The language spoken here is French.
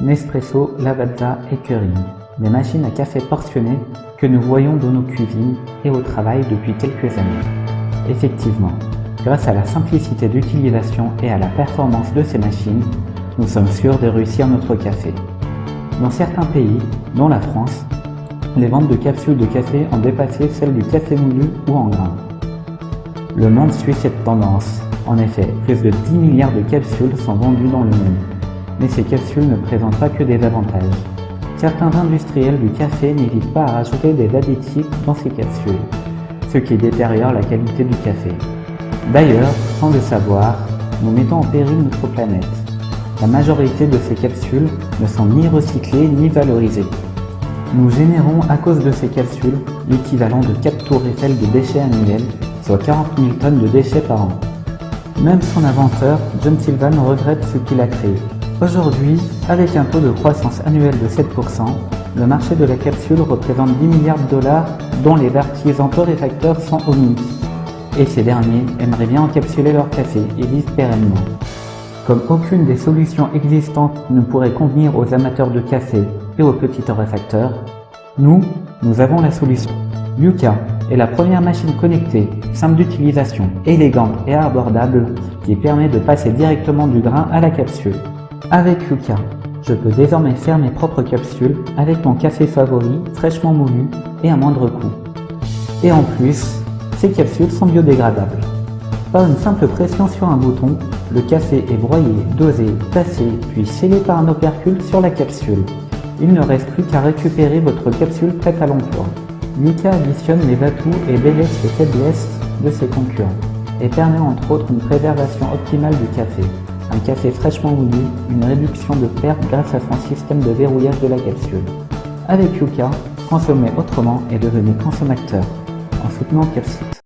Nespresso, Lavazza et Keurig, des machines à café portionnées que nous voyons dans nos cuisines et au travail depuis quelques années. Effectivement, grâce à la simplicité d'utilisation et à la performance de ces machines, nous sommes sûrs de réussir notre café. Dans certains pays, dont la France, les ventes de capsules de café ont dépassé celles du café moulu ou en grains. Le monde suit cette tendance. En effet, plus de 10 milliards de capsules sont vendues dans le monde. Mais ces capsules ne présentent pas que des avantages. Certains industriels du café n'hésitent pas à rajouter des additifs dans ces capsules, ce qui détériore la qualité du café. D'ailleurs, sans le savoir, nous mettons en péril notre planète. La majorité de ces capsules ne sont ni recyclées ni valorisées. Nous générons à cause de ces capsules l'équivalent de 4 tours Eiffel de déchets annuels, soit 40 000 tonnes de déchets par an. Même son inventeur, John Sylvan, regrette ce qu'il a créé. Aujourd'hui, avec un taux de croissance annuel de 7%, le marché de la capsule représente 10 milliards de dollars dont les artisans torréfacteurs sont omis. Et ces derniers aimeraient bien encapsuler leur café et vivre pérennement. Comme aucune des solutions existantes ne pourrait convenir aux amateurs de café et aux petits torréfacteurs, nous, nous avons la solution. Yuka est la première machine connectée, simple d'utilisation, élégante et abordable qui permet de passer directement du grain à la capsule. Avec Yuka, je peux désormais faire mes propres capsules avec mon café favori, fraîchement moulu et à moindre coût. Et en plus, ces capsules sont biodégradables. Par une simple pression sur un bouton, le café est broyé, dosé, tassé, puis scellé par un opercule sur la capsule. Il ne reste plus qu'à récupérer votre capsule prête à l'emploi. Mika additionne les atouts et délaisse les faiblesses de ses concurrents et permet entre autres une préservation optimale du café, un café fraîchement moulu, une réduction de perte grâce à son système de verrouillage de la capsule. Avec Yuka, consommez autrement et devenez consommateur en soutenant Capsite.